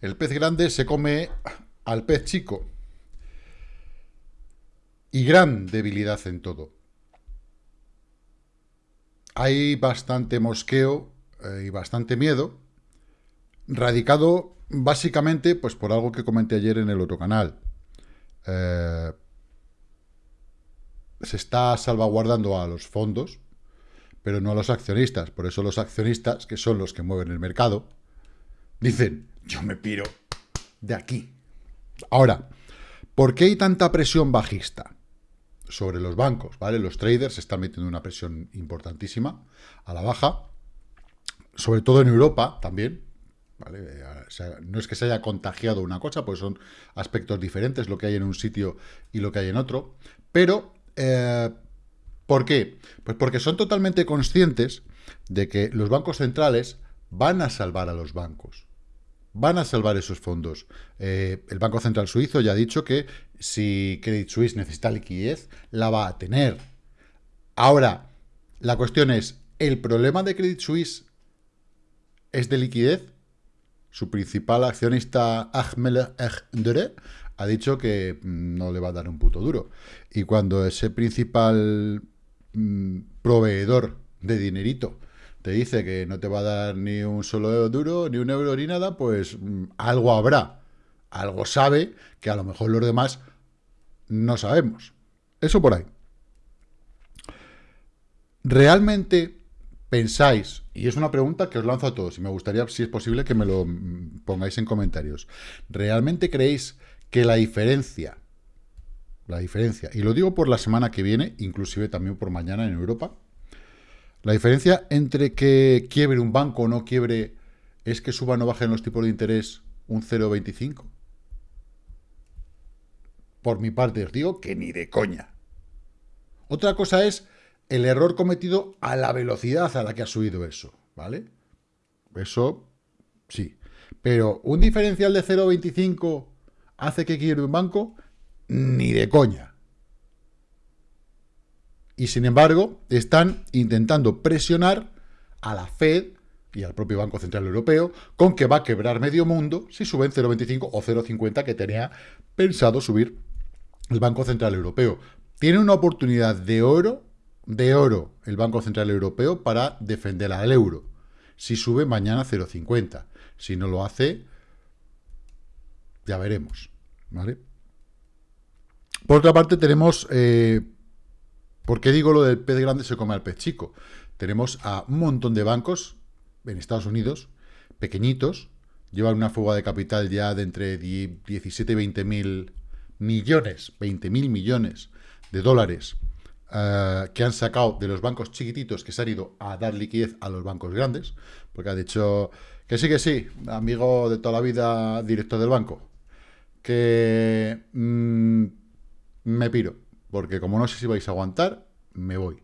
El pez grande se come al pez chico. Y gran debilidad en todo. Hay bastante mosqueo eh, y bastante miedo, radicado básicamente pues, por algo que comenté ayer en el otro canal. Eh, se está salvaguardando a los fondos, pero no a los accionistas. Por eso los accionistas, que son los que mueven el mercado, dicen, yo me piro de aquí. Ahora, ¿por qué hay tanta presión bajista sobre los bancos? ¿vale? Los traders están metiendo una presión importantísima a la baja, sobre todo en Europa también. no es que se haya contagiado una cosa, pues son aspectos diferentes lo que hay en un sitio y lo que hay en otro. Pero, eh, ¿por qué? Pues porque son totalmente conscientes de que los bancos centrales van a salvar a los bancos van a salvar esos fondos. Eh, el Banco Central Suizo ya ha dicho que si Credit Suisse necesita liquidez, la va a tener. Ahora, la cuestión es, ¿el problema de Credit Suisse es de liquidez? Su principal accionista, Ahmed Dere, ha dicho que mm, no le va a dar un puto duro. Y cuando ese principal mm, proveedor de dinerito te dice que no te va a dar ni un solo duro, ni un euro, ni nada, pues mm, algo habrá. Algo sabe que a lo mejor los demás no sabemos. Eso por ahí. ¿Realmente pensáis, y es una pregunta que os lanzo a todos, y me gustaría, si es posible, que me lo mm, pongáis en comentarios, ¿realmente creéis que la diferencia, la diferencia, y lo digo por la semana que viene, inclusive también por mañana en Europa, la diferencia entre que quiebre un banco o no quiebre es que suban o bajen los tipos de interés un 0,25. Por mi parte os digo que ni de coña. Otra cosa es el error cometido a la velocidad a la que ha subido eso, ¿vale? Eso sí. Pero un diferencial de 0,25 hace que quiebre un banco, ni de coña y sin embargo están intentando presionar a la Fed y al propio Banco Central Europeo con que va a quebrar medio mundo si suben 0,25 o 0,50 que tenía pensado subir el Banco Central Europeo. Tiene una oportunidad de oro, de oro el Banco Central Europeo para defender al euro. Si sube mañana 0,50. Si no lo hace, ya veremos. ¿vale? Por otra parte, tenemos eh, ¿Por qué digo lo del pez grande se come al pez chico? Tenemos a un montón de bancos en Estados Unidos, pequeñitos, llevan una fuga de capital ya de entre 17 y 20 mil millones, 20 mil millones de dólares eh, que han sacado de los bancos chiquititos que se han ido a dar liquidez a los bancos grandes, porque ha dicho que sí, que sí, amigo de toda la vida, director del banco, que mm, me piro porque como no sé si vais a aguantar, me voy.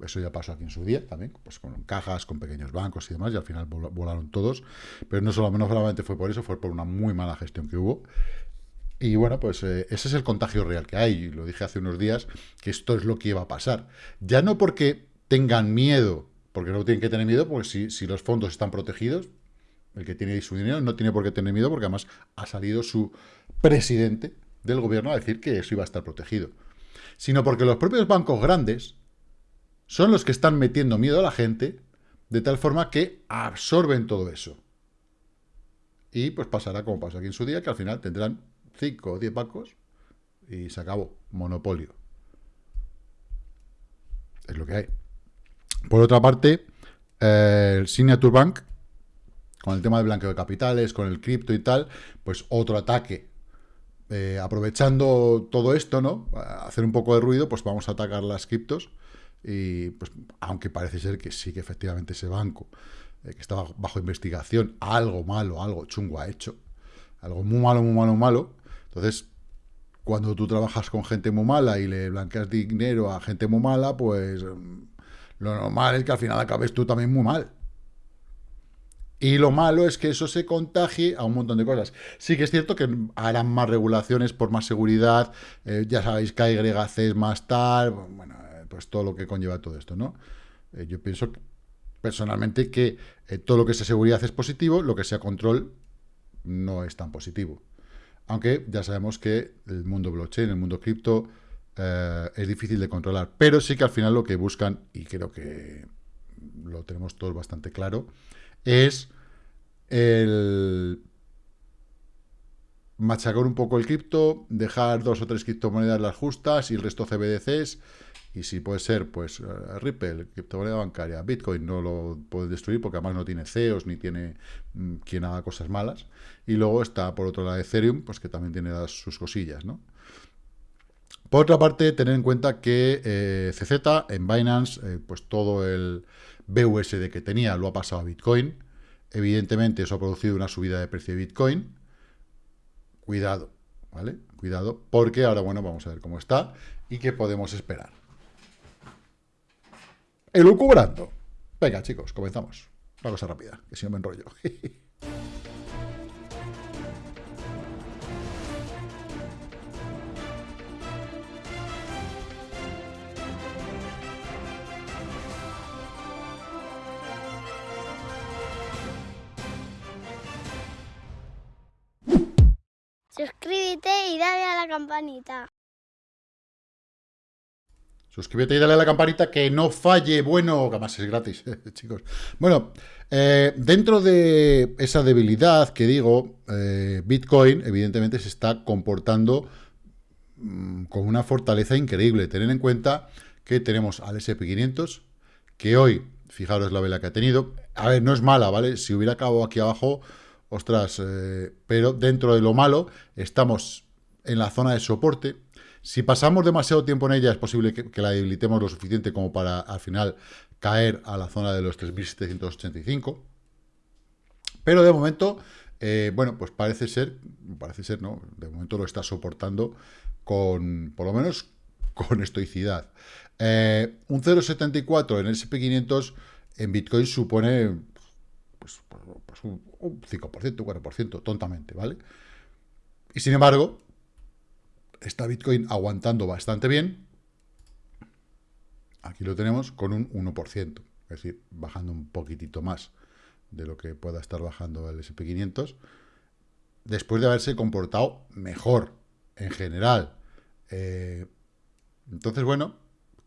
Eso ya pasó aquí en su día también, pues con cajas, con pequeños bancos y demás, y al final volaron todos. Pero no solo, menos solamente fue por eso, fue por una muy mala gestión que hubo. Y bueno, pues eh, ese es el contagio real que hay. Y lo dije hace unos días, que esto es lo que iba a pasar. Ya no porque tengan miedo, porque no tienen que tener miedo, porque si, si los fondos están protegidos, el que tiene su dinero no tiene por qué tener miedo, porque además ha salido su presidente del gobierno a decir que eso iba a estar protegido, sino porque los propios bancos grandes son los que están metiendo miedo a la gente de tal forma que absorben todo eso. Y pues pasará como pasó aquí en su día, que al final tendrán 5 o 10 bancos y se acabó, monopolio. Es lo que hay. Por otra parte, eh, el Signature Bank, con el tema del blanqueo de capitales, con el cripto y tal, pues otro ataque eh, aprovechando todo esto, ¿no? hacer un poco de ruido, pues vamos a atacar las criptos. Y pues, aunque parece ser que sí que efectivamente ese banco, eh, que estaba bajo investigación, algo malo, algo chungo ha hecho. Algo muy malo, muy malo, malo. Entonces, cuando tú trabajas con gente muy mala y le blanqueas dinero a gente muy mala, pues mm, lo normal es que al final acabes tú también muy mal. Y lo malo es que eso se contagie a un montón de cosas. Sí que es cierto que harán más regulaciones por más seguridad, eh, ya sabéis que hay agregaces más tal, bueno, eh, pues todo lo que conlleva todo esto, ¿no? Eh, yo pienso personalmente que todo lo que sea seguridad es positivo, lo que sea control, no es tan positivo. Aunque ya sabemos que el mundo blockchain, el mundo cripto, es difícil de controlar. Pero sí que al final lo que buscan, y creo que lo tenemos todos bastante claro, es el machacar un poco el cripto, dejar dos o tres criptomonedas las justas y el resto CBDCs. Y si puede ser, pues uh, Ripple, criptomoneda bancaria, Bitcoin no lo puede destruir porque además no tiene CEOs ni tiene mm, quien haga cosas malas. Y luego está por otro lado Ethereum, pues que también tiene sus cosillas, ¿no? Por otra parte, tener en cuenta que eh, CZ en Binance, eh, pues todo el BUSD que tenía lo ha pasado a Bitcoin. Evidentemente eso ha producido una subida de precio de Bitcoin. Cuidado, ¿vale? Cuidado, porque ahora, bueno, vamos a ver cómo está y qué podemos esperar. Elucubrando. Venga, chicos, comenzamos. Una cosa rápida, que si no me enrollo. campanita. Suscríbete y dale a la campanita que no falle. Bueno, además es gratis, chicos. Bueno, eh, dentro de esa debilidad que digo, eh, Bitcoin evidentemente se está comportando mm, con una fortaleza increíble. Tener en cuenta que tenemos al SP500, que hoy, fijaros la vela que ha tenido. A ver, no es mala, ¿vale? Si hubiera acabado aquí abajo, ostras, eh, pero dentro de lo malo estamos en la zona de soporte. Si pasamos demasiado tiempo en ella, es posible que, la debilitemos lo suficiente como para al final caer a la zona de los 3.785. Pero de momento, eh, bueno, pues parece ser, parece ser, ¿no? De momento lo está soportando con, por lo menos, con estoicidad. Eh, un 0,74 en el SP500 en Bitcoin supone pues, pues un, 5%, un 4%, tontamente, ¿vale? Y sin embargo, está Bitcoin aguantando bastante bien. Aquí lo tenemos con un 1%, es decir, bajando un poquitito más de lo que pueda estar bajando el SP500, después de haberse comportado mejor en general. Eh, entonces, bueno,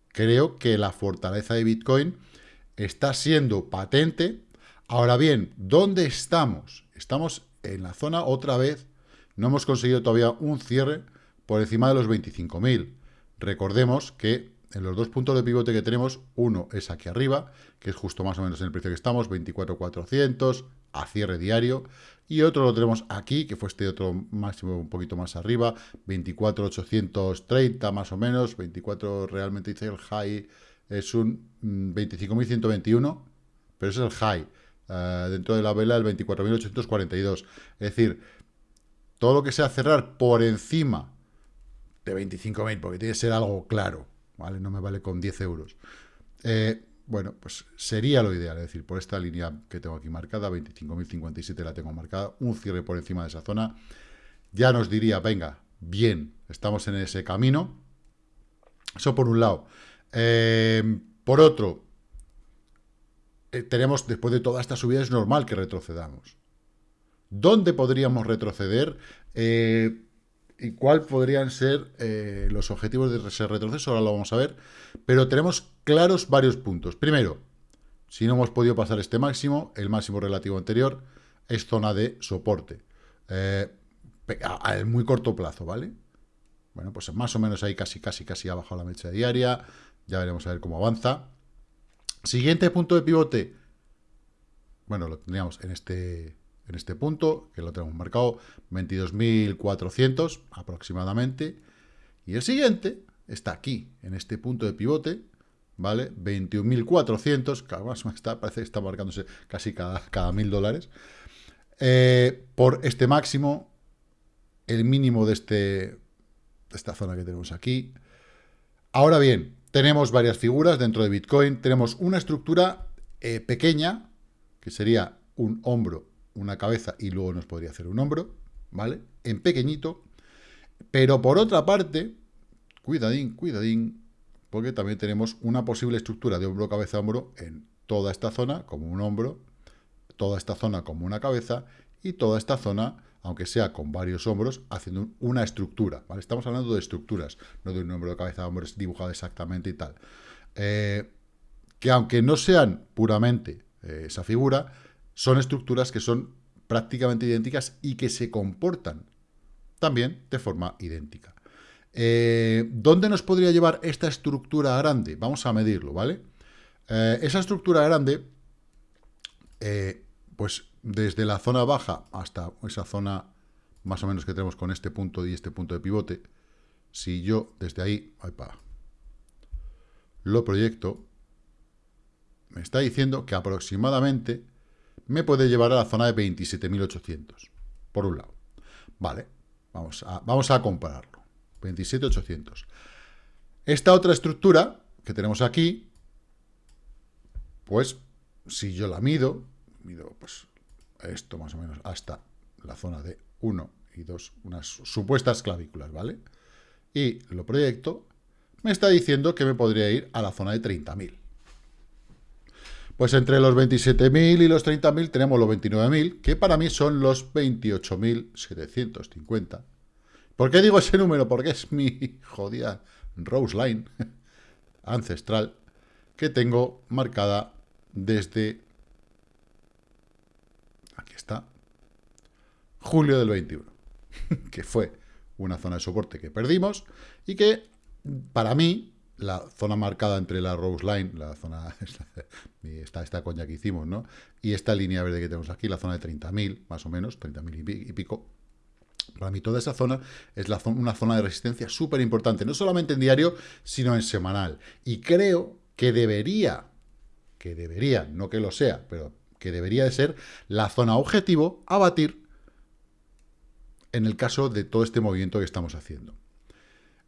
creo que la fortaleza de Bitcoin está siendo patente Ahora bien, ¿dónde estamos? Estamos en la zona otra vez, no hemos conseguido todavía un cierre por encima de los 25.000. Recordemos que en los dos puntos de pivote que tenemos, uno es aquí arriba, que es justo más o menos en el precio que estamos, 24.400 a cierre diario, y otro lo tenemos aquí, que fue este otro máximo un poquito más arriba, 24.830 más o menos, 24 realmente dice el high, es un 25.121, mm, pero es el high. Eh, dentro de la vela el 24.842. Es decir, todo lo que sea cerrar por encima de 25.000, porque tiene que ser algo claro, ¿vale? No me vale con 10 euros. Eh, bueno, pues sería lo ideal, es decir, por esta línea que tengo aquí marcada, 25.057 la tengo marcada, un cierre por encima de esa zona, ya nos diría, venga, bien, estamos en ese camino. Eso por un lado. Eh, por otro, eh, tenemos, después de toda esta subida, es normal que retrocedamos. ¿Dónde podríamos retroceder? Eh, ¿Y cuáles podrían ser eh, los objetivos de ese retroceso? Ahora lo vamos a ver. Pero tenemos claros varios puntos. Primero, si no hemos podido pasar este máximo, el máximo relativo anterior es zona de soporte. a, muy corto plazo, ¿vale? Bueno, pues más o menos ahí casi, casi, casi ha bajado la mecha diaria. Ya veremos a ver cómo avanza. Siguiente punto de pivote. Bueno, lo tendríamos en este, en este punto, que lo tenemos marcado, 22.400 aproximadamente. Y el siguiente está aquí, en este punto de pivote, ¿vale? 21.400, cada más está, parece que está marcándose casi cada, cada mil dólares. Eh, por este máximo, el mínimo de, este, de esta zona que tenemos aquí. Ahora bien, tenemos varias figuras dentro de Bitcoin. Tenemos una estructura eh, pequeña, que sería un hombro, una cabeza y luego nos podría hacer un hombro, ¿vale? En pequeñito. Pero por otra parte, cuidadín, cuidadín, porque también tenemos una posible estructura de hombro, cabeza, hombro en toda esta zona como un hombro, toda esta zona como una cabeza y toda esta zona aunque sea con varios hombros, haciendo una estructura, ¿vale? Estamos hablando de estructuras, no de un de cabeza de hombros dibujado exactamente y tal. Eh, que aunque no sean puramente eh, esa figura, son estructuras que son prácticamente idénticas y que se comportan también de forma idéntica. Eh, ¿Dónde nos podría llevar esta estructura grande? Vamos a medirlo, ¿vale? esa estructura grande, pues desde la zona baja hasta esa zona más o menos que tenemos con este punto y este punto de pivote, si yo desde ahí lo proyecto, me está diciendo que aproximadamente me puede llevar a la zona de 27.800, por un lado. Vale, vamos a, vamos a compararlo. 27.800. Esta otra estructura que tenemos aquí, pues si yo la mido, mido pues esto más o menos hasta la zona de 1 y 2, unas supuestas clavículas, ¿vale? Y lo proyecto, me está diciendo que me podría ir a la zona de 30.000. Pues entre los 27.000 y los 30.000 tenemos los 29.000, que para mí son los 28.750. ¿Por qué digo ese número? Porque es mi jodida Rose Line ancestral que tengo marcada desde julio del 21, que fue una zona de soporte que perdimos y que, para mí, la zona marcada entre la Rose Line, la zona, esta, esta coña que hicimos, ¿no? Y esta línea verde que tenemos aquí, la zona de 30.000, más o menos, 30.000 y pico, para mí toda esa zona es una zona de resistencia súper importante, no solamente en diario, sino en semanal. Y creo que debería, que debería, no que lo sea, pero que debería de ser la zona objetivo a batir en el caso de todo este movimiento que estamos haciendo.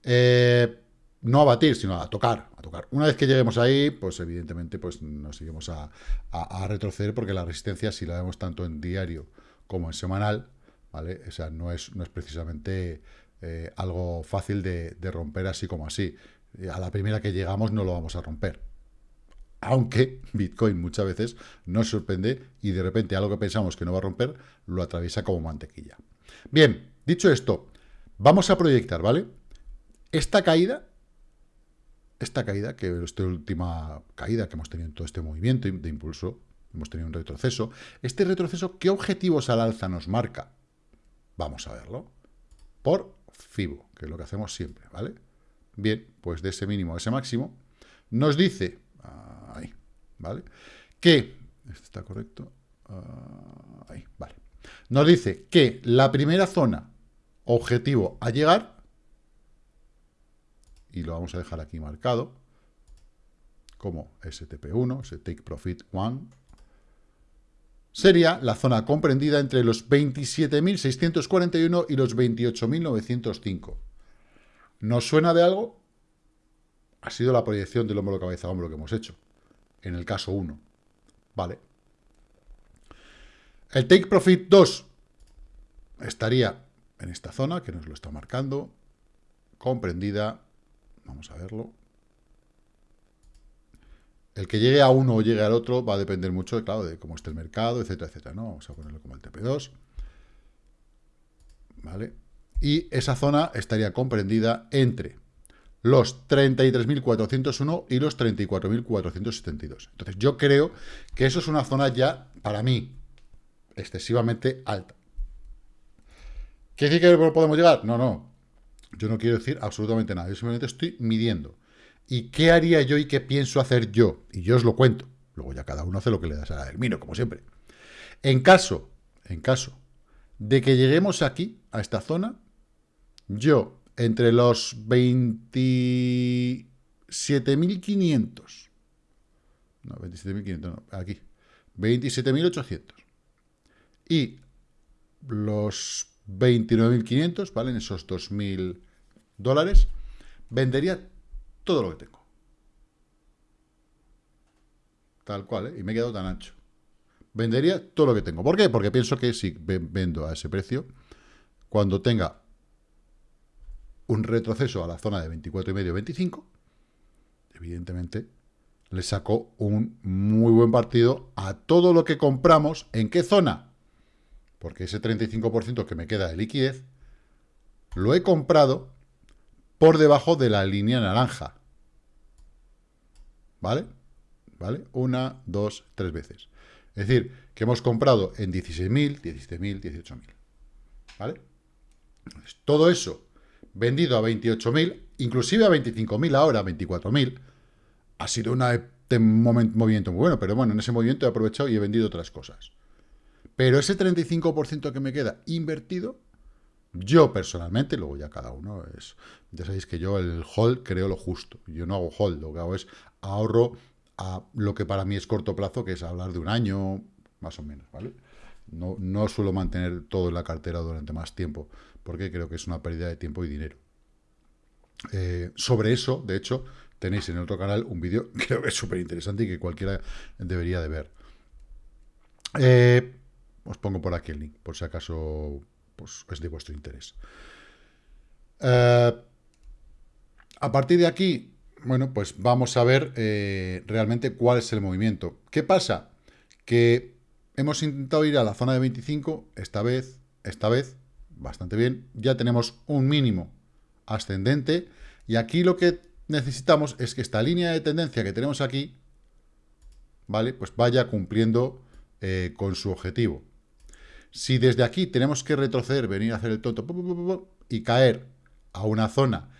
Eh, no a batir, sino a tocar, a tocar. Una vez que lleguemos ahí, pues evidentemente pues nos seguimos a, retroceder porque la resistencia, si la vemos tanto en diario como en semanal, ¿vale? O sea, no es, no es precisamente eh, algo fácil de, de, romper así como así. A la primera que llegamos no lo vamos a romper. Aunque Bitcoin muchas veces nos sorprende y de repente algo que pensamos que no va a romper, lo atraviesa como mantequilla. Bien, dicho esto, vamos a proyectar, ¿vale? Esta caída, esta caída, que es esta última caída que hemos tenido en todo este movimiento de impulso, hemos tenido un retroceso, este retroceso, ¿qué objetivos al alza nos marca? Vamos a verlo. Por FIBO, que es lo que hacemos siempre, ¿vale? Bien, pues de ese mínimo a ese máximo, nos dice, ahí, ¿vale? Que, ¿este está correcto? Ah, ahí, vale. Nos dice que la primera zona objetivo a llegar, y lo vamos a dejar aquí marcado, como STP1, ese Take Profit 1, sería la zona comprendida entre los 27.641 y los 28.905. ¿Nos suena de algo? Ha sido la proyección del hombro cabeza hombro que hemos hecho, en el caso 1. Vale, el Take Profit 2 estaría en esta zona, que nos lo está marcando, comprendida, vamos a verlo. El que llegue a uno o llegue al otro va a depender mucho, claro, de cómo esté el mercado, etcétera, etcétera, ¿no? Vamos a ponerlo como el TP2. ¿Vale? Y esa zona estaría comprendida entre los 33.401 y los 34.472. Entonces, yo creo que eso es una zona ya, para mí, excesivamente alta. ¿Quiere decir que podemos llegar? No, no. Yo no quiero decir absolutamente nada. Yo simplemente estoy midiendo. ¿Y qué haría yo y qué pienso hacer yo? Y yo os lo cuento. Luego ya cada uno hace lo que le da a mino, como siempre. En caso, en caso de que lleguemos aquí, a esta zona, yo, entre los 27.500, no, 27.500, no, aquí, 27.800, y los 29.500, ¿vale? En esos 2.000 dólares, vendería todo lo que tengo. Tal cual, ¿eh? Y me he quedado tan ancho. Vendería todo lo que tengo. ¿Por qué? Porque pienso que si vendo a ese precio, cuando tenga un retroceso a la zona de 24,5-25, evidentemente le saco un muy buen partido a todo lo que compramos. ¿En qué zona? Porque ese 35% que me queda de liquidez, lo he comprado por debajo de la línea naranja. ¿Vale? ¿Vale? Una, dos, tres veces. Es decir, que hemos comprado en 16.000, 17.000, 18.000. ¿Vale? todo eso vendido a 28.000, inclusive a 25.000 ahora, 24.000, ha sido un movimiento muy bueno, pero bueno, en ese movimiento he aprovechado y he vendido otras cosas. Pero ese 35% que me queda invertido, yo personalmente, luego ya cada uno es... Ya sabéis que yo el hold creo lo justo. Yo no hago hold, lo que hago es ahorro a lo que para mí es corto plazo, que es hablar de un año, más o menos, ¿vale? No, no suelo mantener todo en la cartera durante más tiempo, porque creo que es una pérdida de tiempo y dinero. Eh, sobre eso, de hecho, tenéis en otro canal un vídeo que creo que es súper interesante y que cualquiera debería de ver. Eh, os pongo por aquí el link, por si acaso pues, es de vuestro interés. Eh, a partir de aquí, bueno, pues vamos a ver realmente cuál es el movimiento. ¿Qué pasa? Que hemos intentado ir a la zona de 25, esta vez, esta vez, bastante bien. Ya tenemos un mínimo ascendente. Y aquí lo que necesitamos es que esta línea de tendencia que tenemos aquí, ¿vale? Pues vaya cumpliendo eh, con su objetivo. Si desde aquí tenemos que retroceder, venir a hacer el tonto y caer a una zona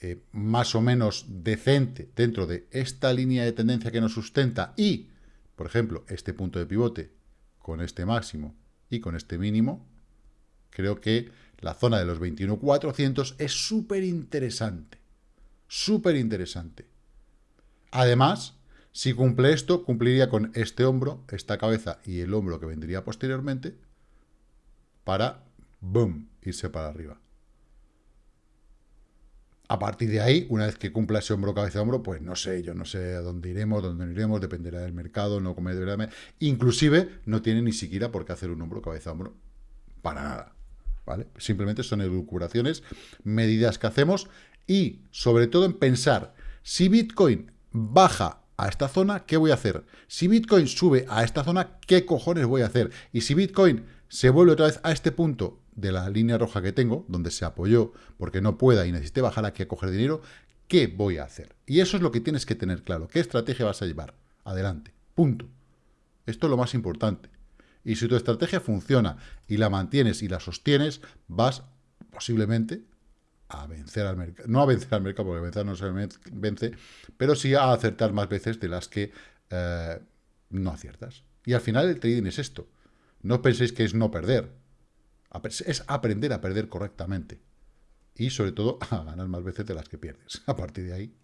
eh, más o menos decente dentro de esta línea de tendencia que nos sustenta y, por ejemplo, este punto de pivote con este máximo y con este mínimo, creo que la zona de los 21.400 es súper interesante. Súper interesante. Además, si cumple esto, cumpliría con este hombro, esta cabeza y el hombro que vendría posteriormente para, boom, irse para arriba. A partir de ahí, una vez que cumpla ese hombro, cabeza, hombro, pues no sé, yo no sé a dónde iremos, dónde no iremos, dependerá del mercado, no comer, inclusive no tiene ni siquiera por qué hacer un hombro, cabeza, hombro, para nada. Simplemente son elucubraciones, medidas que hacemos y sobre todo en pensar, si Bitcoin baja a esta zona, ¿qué voy a hacer? Si Bitcoin sube a esta zona, ¿qué cojones voy a hacer? Y si Bitcoin se vuelve otra vez a este punto de la línea roja que tengo, donde se apoyó porque no pueda y necesite bajar aquí a coger dinero, ¿qué voy a hacer? Y eso es lo que tienes que tener claro. ¿Qué estrategia vas a llevar? Adelante. Punto. Esto es lo más importante. Y si tu estrategia funciona y la mantienes y la sostienes, vas posiblemente a vencer al mercado. No a vencer al mercado, porque vencer no se vence, pero sí a acertar más veces de las que eh, no aciertas. Y al final el trading es esto. No penséis que es no perder. Es aprender a perder correctamente. Y sobre todo a ganar más veces de las que pierdes. A partir de ahí.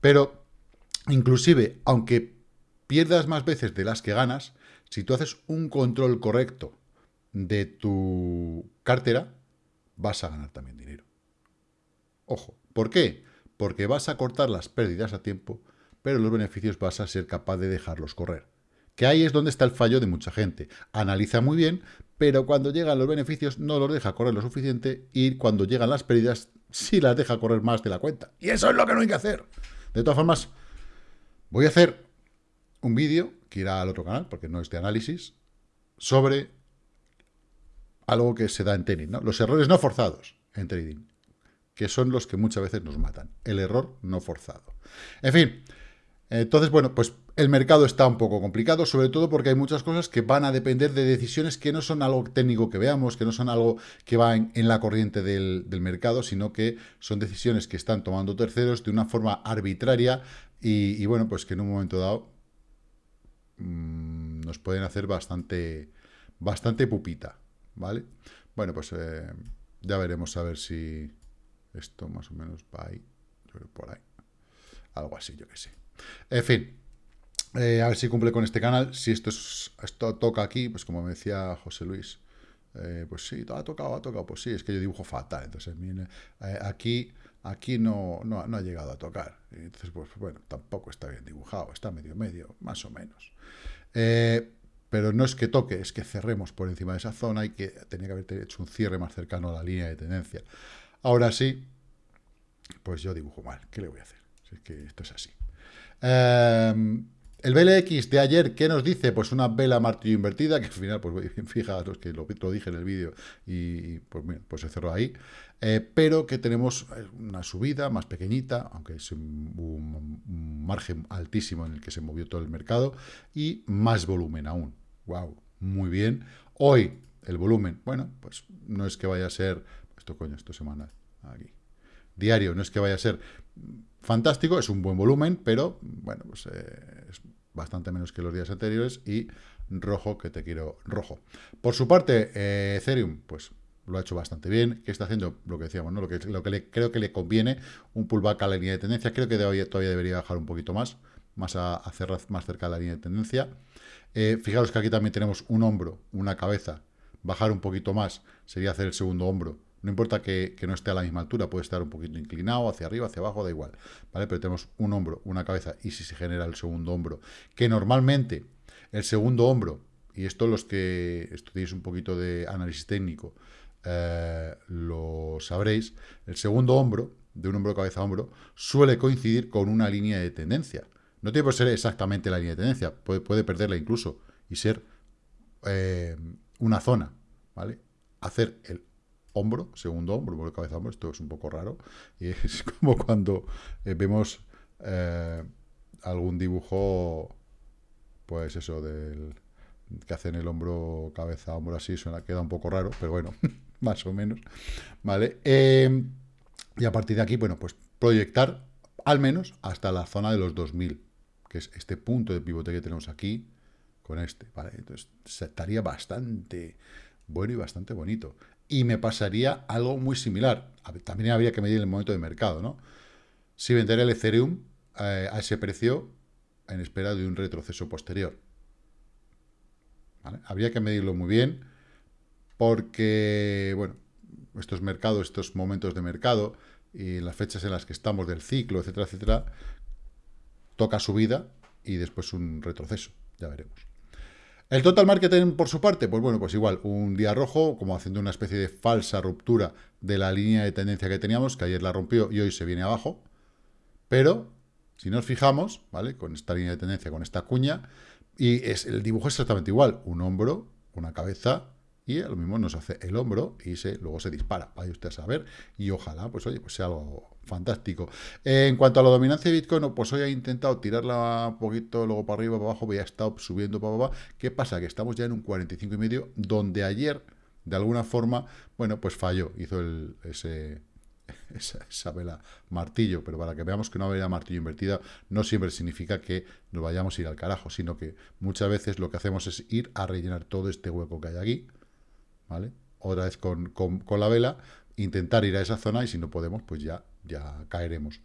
Pero, inclusive, aunque pierdas más veces de las que ganas, si tú haces un control correcto de tu cartera, vas a ganar también dinero. Ojo, ¿por qué? Porque vas a cortar las pérdidas a tiempo, pero los beneficios vas a ser capaz de dejarlos correr. Que ahí es donde está el fallo de mucha gente. Analiza muy bien, pero cuando llegan los beneficios no los deja correr lo suficiente y cuando llegan las pérdidas sí las deja correr más de la cuenta. Y eso es lo que no hay que hacer. De todas formas, voy a hacer un vídeo que irá al otro canal, porque no es de análisis, sobre algo que se da en trading, ¿no? Los errores no forzados en trading, que son los que muchas veces nos matan. El error no forzado. En fin, entonces, bueno, pues el mercado está un poco complicado, sobre todo porque hay muchas cosas que van a depender de decisiones que no son algo técnico que veamos, que no son algo que va en, la corriente del, mercado, sino que son decisiones que están tomando terceros de una forma arbitraria y bueno, pues que en un momento dado Mm, nos pueden hacer bastante, bastante pupita, ¿vale? Bueno, pues eh, ya veremos a ver si esto más o menos va ahí, por ahí, algo así, yo que sé. En fin, eh, a ver si cumple con este canal, si esto, es, esto toca aquí, pues como me decía José Luis, eh, pues sí, ha tocado, ha tocado, pues sí, es que yo dibujo fatal, entonces aquí aquí no, no, ha llegado a tocar. Entonces, pues bueno, tampoco está bien dibujado, está medio medio, más o menos. Eh, pero no es que toque, es que cerremos por encima de esa zona y que tenía que haber hecho un cierre más cercano a la línea de tendencia. Ahora sí, pues yo dibujo mal. ¿Qué le voy a hacer? Si es que esto es así. Em, El BLX de ayer, ¿qué nos dice? Pues una vela martillo invertida, que al final, pues fijaros que lo, dije en el vídeo y pues, pues se cerró ahí, eh, pero que tenemos eh, una subida más pequeñita, aunque es un, margen altísimo en el que se movió todo el mercado, y más volumen aún. ¡Wow! Muy bien. Hoy, el volumen, bueno, pues no es que vaya a ser, esto coño, esto semanal, aquí, diario, no es que vaya a ser fantástico, es un buen volumen, pero bueno, pues eh, es bastante menos que los días anteriores y rojo que te quiero rojo. Por su parte, eh, Ethereum, pues lo ha hecho bastante bien. ¿Qué está haciendo? Lo que decíamos, ¿no? Lo que, lo que creo que le conviene, un pullback a la línea de tendencia. Creo que todavía debería bajar un poquito más, más a, a cerrar más cerca de la línea de tendencia. Eh, fijaros que aquí también tenemos un hombro, una cabeza. Bajar un poquito más sería hacer el segundo hombro no importa que, no esté a la misma altura, puede estar un poquito inclinado, hacia arriba, hacia abajo, da igual. ¿vale? Pero tenemos un hombro, una cabeza, y si se genera el segundo hombro, que normalmente el segundo hombro, y esto los que estudiéis un poquito de análisis técnico, eh, lo sabréis, el segundo hombro, de un hombro, cabeza, hombro, suele coincidir con una línea de tendencia. No tiene por ser exactamente la línea de tendencia, puede, puede perderla incluso y ser eh, una zona, ¿vale? Hacer el hombro, segundo hombro, cabeza, hombro, esto es un poco raro, y es como cuando eh, vemos eh, algún dibujo, pues eso, del que hacen el hombro, cabeza, hombro así, suena, queda un poco raro, pero bueno, más o menos, ¿vale? Em, y a partir de aquí, bueno, pues proyectar al menos hasta la zona de los 2000, que es este punto de pivote que tenemos aquí, con este, ¿vale? Entonces, estaría bastante bueno y bastante bonito y me pasaría algo muy similar. También habría que medir el momento de mercado, ¿no? Si vendería el Ethereum eh, a ese precio en espera de un retroceso posterior. Habría que medirlo muy bien porque, bueno, estos mercados, estos momentos de mercado y las fechas en las que estamos del ciclo, etcétera, etcétera, toca subida y después un retroceso, ya veremos. El total marketing, por su parte, pues bueno, pues igual, un día rojo, como haciendo una especie de falsa ruptura de la línea de tendencia que teníamos, que ayer la rompió y hoy se viene abajo. Pero, si nos fijamos, ¿vale? Con esta línea de tendencia, con esta cuña, y es, el dibujo es exactamente igual, un hombro, una cabeza, y lo mismo nos hace el hombro y luego se dispara, vaya usted a saber, y ojalá, pues oye, pues sea algo fantástico. en cuanto a la dominancia de Bitcoin, pues hoy he intentado tirarla un poquito, luego para arriba, para abajo, voy a estar subiendo para abajo. ¿Qué pasa? Que estamos ya en un 45 y donde ayer, de alguna forma, bueno, pues falló, hizo el, ese, esa, vela martillo, pero para que veamos que una vela martillo invertida no siempre significa que nos vayamos a ir al carajo, sino que muchas veces lo que hacemos es ir a rellenar todo este hueco que hay aquí, ¿vale? Otra vez con, la vela, intentar ir a esa zona y si no podemos, pues ya, ya caeremos.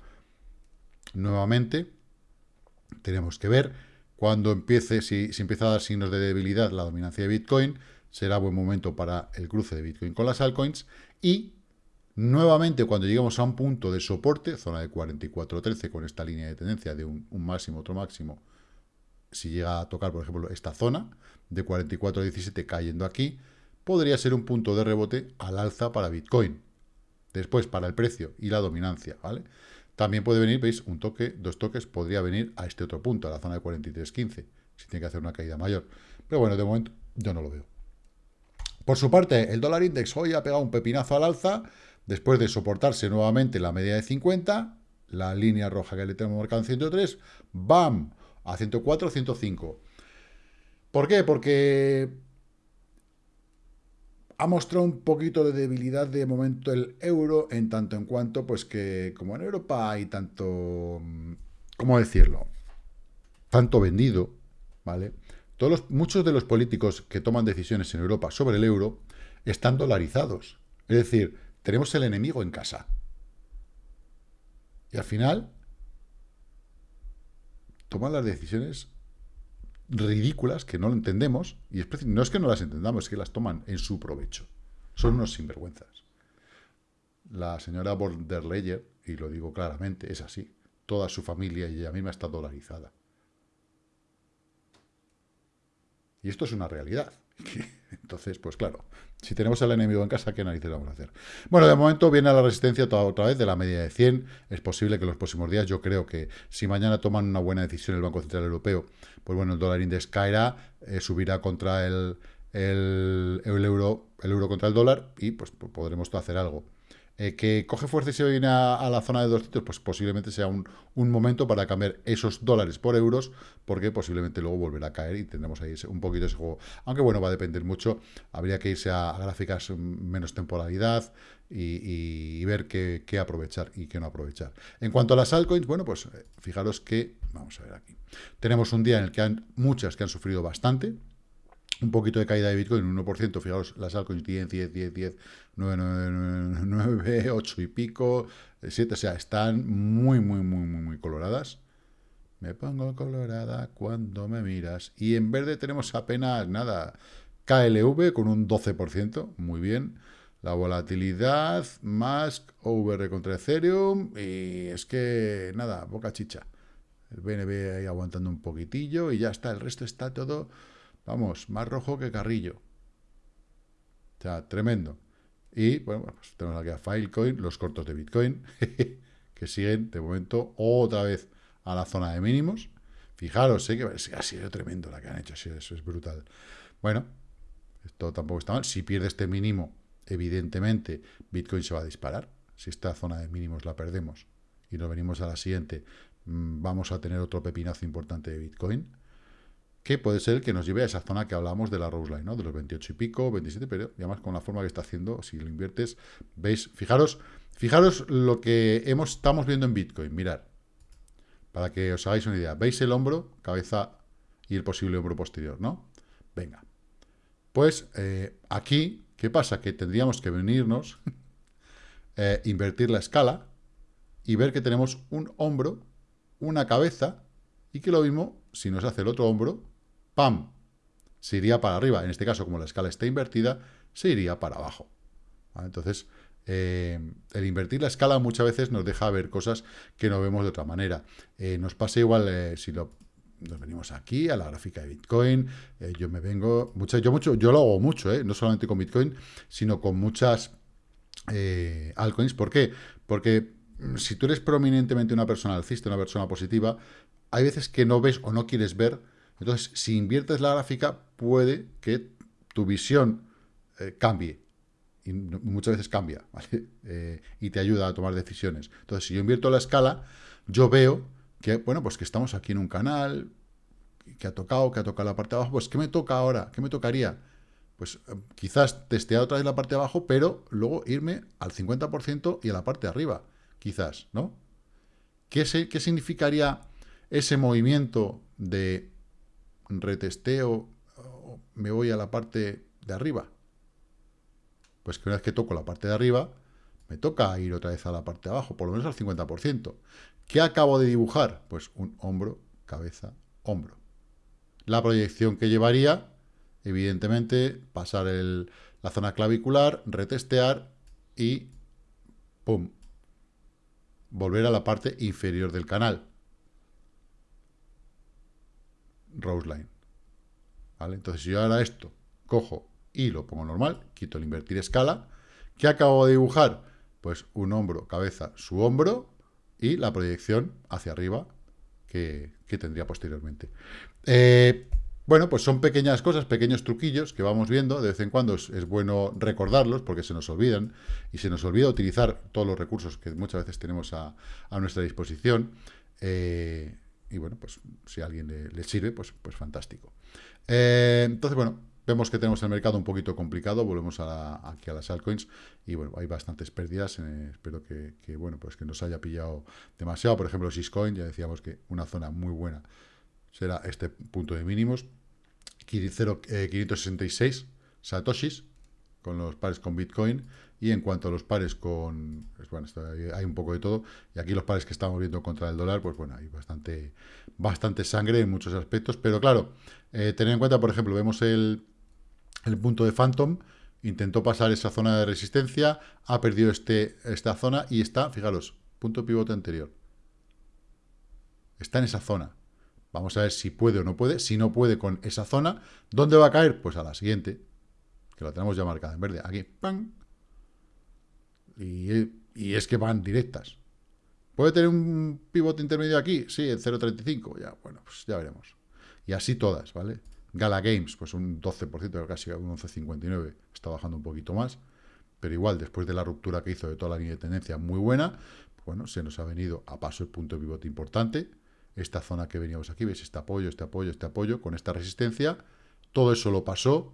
Nuevamente, tenemos que ver cuando empiece, si, empieza a dar signos de debilidad la dominancia de Bitcoin, será buen momento para el cruce de Bitcoin con las altcoins y nuevamente cuando lleguemos a un punto de soporte, zona de 44.13 con esta línea de tendencia de un, un, máximo, otro máximo, si llega a tocar, por ejemplo, esta zona de 44.17 cayendo aquí, podría ser un punto de rebote al alza para Bitcoin. Después, para el precio y la dominancia, ¿vale? También puede venir, veis, un toque, dos toques, podría venir a este otro punto, a la zona de 43.15, si tiene que hacer una caída mayor. Pero bueno, de momento yo no lo veo. Por su parte, el dólar index hoy ha pegado un pepinazo al alza, después de soportarse nuevamente la media de 50, la línea roja que le tenemos marcada en 103, ¡bam! A 104, 105. ¿Por qué? Porque ha mostrado un poquito de debilidad de momento el euro, en tanto en cuanto, pues que como en Europa hay tanto, mm, ¿cómo decirlo? Tanto vendido, ¿vale? Todos los, muchos de los políticos que toman decisiones en Europa sobre el euro están dolarizados. Es decir, tenemos el enemigo en casa. Y al final, toman las decisiones ridículas que no lo entendemos, y no es que no las entendamos, es que las toman en su provecho. Son unos sinvergüenzas. La señora von der Leyen, y lo digo claramente, es así. Toda su familia y ella misma está dolarizada. Y esto es una realidad. Entonces, pues claro, si tenemos al enemigo en casa, ¿qué narices vamos a hacer? Bueno, de momento viene a la resistencia toda otra vez de la media de 100. Es posible que en los próximos días, yo creo que si mañana toman una buena decisión el Banco Central Europeo, pues bueno, el dólar index caerá, eh, subirá contra el, el, euro, el euro contra el dólar y pues podremos hacer algo. Eh, que coge fuerza y se viene a, la zona de 200, pues posiblemente sea un, momento para cambiar esos dólares por euros, porque posiblemente luego volverá a caer y tendremos ahí un poquito ese juego. Aunque bueno, va a depender mucho, habría que irse a, gráficas menos temporalidad y, ver qué, qué, aprovechar y qué no aprovechar. En cuanto a las altcoins, bueno, pues eh, fijaros que, vamos a ver aquí, tenemos un día en el que hay muchas que han sufrido bastante, un poquito de caída de Bitcoin, un 1%, fijaros, las altcoins 10, 10, 10, 10, 9, 9, 9, 8 y pico, 7, o sea, están muy, muy, muy, muy, muy coloradas. Me pongo colorada cuando me miras. Y en verde tenemos apenas nada. KLV con un 12%, muy bien. La volatilidad, más OVR contra Ethereum. Y es que, nada, boca chicha. El BNB ahí aguantando un poquitillo y ya está. El resto está todo Vamos, más rojo que Carrillo. O sea, tremendo. Y, bueno, pues tenemos aquí a Filecoin, los cortos de Bitcoin, que siguen, de momento, otra vez a la zona de mínimos. Fijaros, sé que ha sido tremendo la que han hecho, eso es brutal. Bueno, esto tampoco está mal. Si pierde este mínimo, evidentemente, Bitcoin se va a disparar. Si esta zona de mínimos la perdemos y nos venimos a la siguiente, mm, vamos a tener otro pepinazo importante de Bitcoin que puede ser que nos lleve a esa zona que hablamos de la Rose Line, ¿no? De los 28 y pico, 27, pero además con la forma que está haciendo, si lo inviertes, veis, fijaros, fijaros lo que hemos, estamos viendo en Bitcoin, mirad, para que os hagáis una idea. ¿Veis el hombro, cabeza y el posible hombro posterior, no? Venga. Pues eh, aquí, ¿qué pasa? Que tendríamos que venirnos, eh, invertir la escala y ver que tenemos un hombro, una cabeza y que lo mismo, si nos hace el otro hombro, ¡pam! Se iría para arriba. En este caso, como la escala está invertida, se iría para abajo. Entonces, eh, el invertir la escala muchas veces nos deja ver cosas que no vemos de otra manera. Eh, nos pasa igual eh, si lo, nos venimos aquí a la gráfica de Bitcoin. yo me vengo, mucho, yo, mucho, yo lo hago mucho, no solamente con Bitcoin, sino con muchas altcoins. ¿Por qué? Porque mm, si tú eres prominentemente una persona alcista, una persona positiva, hay veces que no ves o no quieres ver entonces, si inviertes la gráfica, puede que tu visión eh, cambie. Y muchas veces cambia, eh, y te ayuda a tomar decisiones. Entonces, si yo invierto la escala, yo veo que, bueno, pues que estamos aquí en un canal, que ha tocado, que ha tocado la parte de abajo, pues ¿qué me toca ahora? ¿Qué me tocaría? Pues eh, quizás testear otra vez la parte de abajo, pero luego irme al 50% y a la parte de arriba, quizás, ¿no? ¿Qué, ¿Qué significaría ese movimiento de retesteo, me voy a la parte de arriba. Pues que una vez que toco la parte de arriba, me toca ir otra vez a la parte de abajo, por lo menos al 50%. ¿Qué acabo de dibujar? Pues un hombro, cabeza, hombro. La proyección que llevaría, evidentemente, pasar la zona clavicular, retestear y ¡pum! Volver a la parte inferior del canal. Roseline. ¿Vale? Entonces, si yo ahora esto cojo y lo pongo normal, quito el invertir escala, ¿qué acabo de dibujar? Pues un hombro, cabeza, su hombro y la proyección hacia arriba que, tendría posteriormente. Eh, bueno, pues son pequeñas cosas, pequeños truquillos que vamos viendo. De vez en cuando es, bueno recordarlos porque se nos olvidan y se nos olvida utilizar todos los recursos que muchas veces tenemos a, nuestra disposición. Eh, y bueno, pues si a alguien le, sirve, pues, pues fantástico. Eh, entonces, bueno, vemos que tenemos el mercado un poquito complicado, volvemos aquí a las altcoins y bueno, hay bastantes pérdidas, eh, espero que, bueno, pues que nos haya pillado demasiado, por ejemplo, Syscoin, ya decíamos que una zona muy buena será este punto de mínimos, 566 eh, satoshis con los pares con Bitcoin y en cuanto a los pares con... Pues bueno, hay un poco de todo. Y aquí los pares que estamos viendo contra el dólar, pues bueno, hay bastante, bastante sangre en muchos aspectos. Pero claro, eh, tener en cuenta, por ejemplo, vemos el, el punto de Phantom, intentó pasar esa zona de resistencia, ha perdido este, esta zona y está, fijaros, punto pivote anterior. Está en esa zona. Vamos a ver si puede o no puede. Si no puede con esa zona, ¿dónde va a caer? Pues a la siguiente, que la tenemos ya marcada en verde. Aquí, ¡pam! Y, es que van directas. ¿Puede tener un pivote intermedio aquí? Sí, en 0.35. Ya, bueno, pues ya veremos. Y así todas, ¿vale? Gala Games, pues un 12%, casi un 11.59. Está bajando un poquito más. Pero igual, después de la ruptura que hizo de toda la línea de tendencia muy buena, bueno, se nos ha venido a paso el punto de pivote importante. Esta zona que veníamos aquí, ¿veis? Este apoyo, este apoyo, este apoyo, con esta resistencia. Todo eso lo pasó.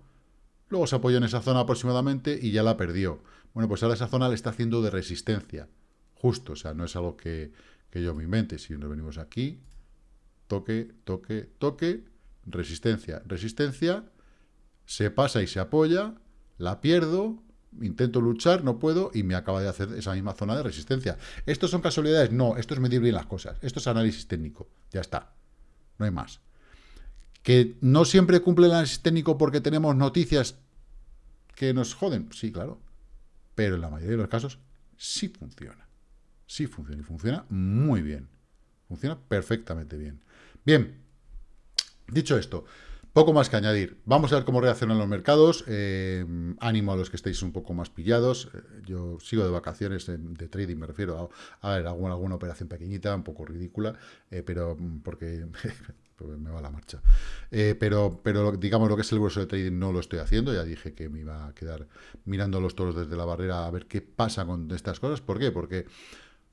Luego se apoyó en esa zona aproximadamente y ya la perdió. Bueno, pues ahora esa zona le está haciendo de resistencia. Justo, o sea, no es algo que, que yo me invente. Si nos venimos aquí, toque, toque, toque, resistencia, resistencia, se pasa y se apoya, la pierdo, intento luchar, no puedo, y me acaba de hacer esa misma zona de resistencia. ¿Estos son casualidades? No, esto es medir bien las cosas. Esto es análisis técnico. Ya está. No hay más. ¿Que no siempre cumple el análisis técnico porque tenemos noticias que nos joden? Sí, claro. Pero en la mayoría de los casos sí funciona. Sí funciona y funciona muy bien. Funciona perfectamente bien. Bien, dicho esto, poco más que añadir. Vamos a ver cómo reaccionan los mercados. Eh, ánimo a los que estéis un poco más pillados. Eh, yo sigo de vacaciones de, trading, me refiero a, ver alguna, alguna operación pequeñita, un poco ridícula, eh, pero mm, me va la marcha. pero, pero digamos lo que es el grueso de trading no lo estoy haciendo. Ya dije que me iba a quedar mirando los toros desde la barrera a ver qué pasa con estas cosas. ¿Por qué? Porque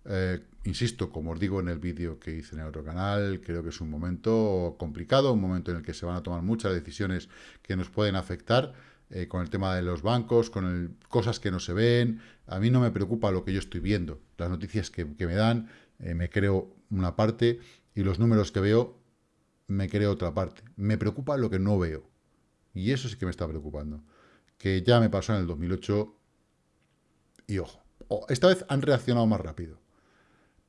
eh, insisto, como os digo en el vídeo que hice en el otro canal, creo que es un momento complicado, un momento en el que se van a tomar muchas decisiones que nos pueden afectar eh, con el tema de los bancos, con cosas que no se ven. A mí no me preocupa lo que yo estoy viendo, las noticias que, me dan, eh, me creo una parte y los números que veo, me creo otra parte. Me preocupa lo que no veo. Y eso sí que me está preocupando. Que ya me pasó en el 2008 y ojo, esta vez han reaccionado más rápido.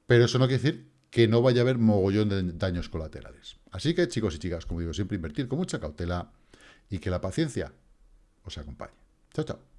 Pero eso no quiere decir que no vaya a haber mogollón de daños colaterales. Así que, chicos y chicas, como digo, siempre invertir con mucha cautela y que la paciencia os acompañe. Chao, chao.